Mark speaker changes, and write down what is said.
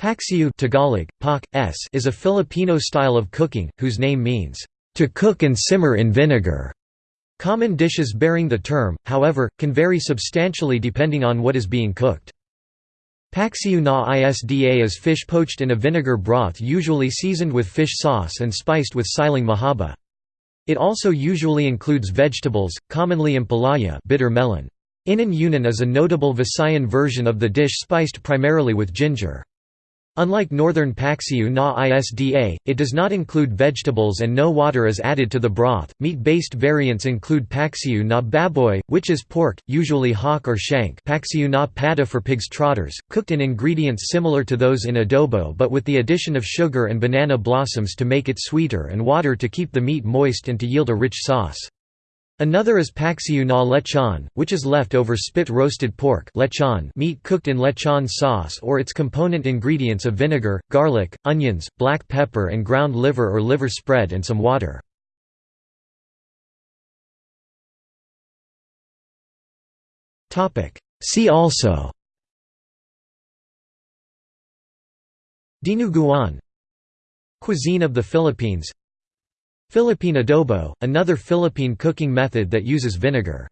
Speaker 1: Paksiw Tagalog, pak, s is a Filipino style of cooking, whose name means, "...to cook and simmer in vinegar". Common dishes bearing the term, however, can vary substantially depending on what is being cooked. Paksiw na isda is fish poached in a vinegar broth usually seasoned with fish sauce and spiced with siling mahaba. It also usually includes vegetables, commonly ampalaya bitter melon. Inun-unan is a notable Visayan version of the dish spiced primarily with ginger. Unlike northern Paksiw na isda, it does not include vegetables and no water is added to the broth. Meat-based variants include Paksiw na baboy, which is pork, usually hock or shank Paksiw na pata for pig's trotters, cooked in ingredients similar to those in adobo but with the addition of sugar and banana blossoms to make it sweeter and water to keep the meat moist and to yield a rich sauce. Another is paksiw na lechon, which is leftover spit-roasted pork lechon meat cooked in lechon sauce or its component ingredients of vinegar, garlic, onions, black pepper and ground liver or liver spread and some water. See also Dinuguan Cuisine of the Philippines Philippine adobo, another Philippine cooking method that uses vinegar.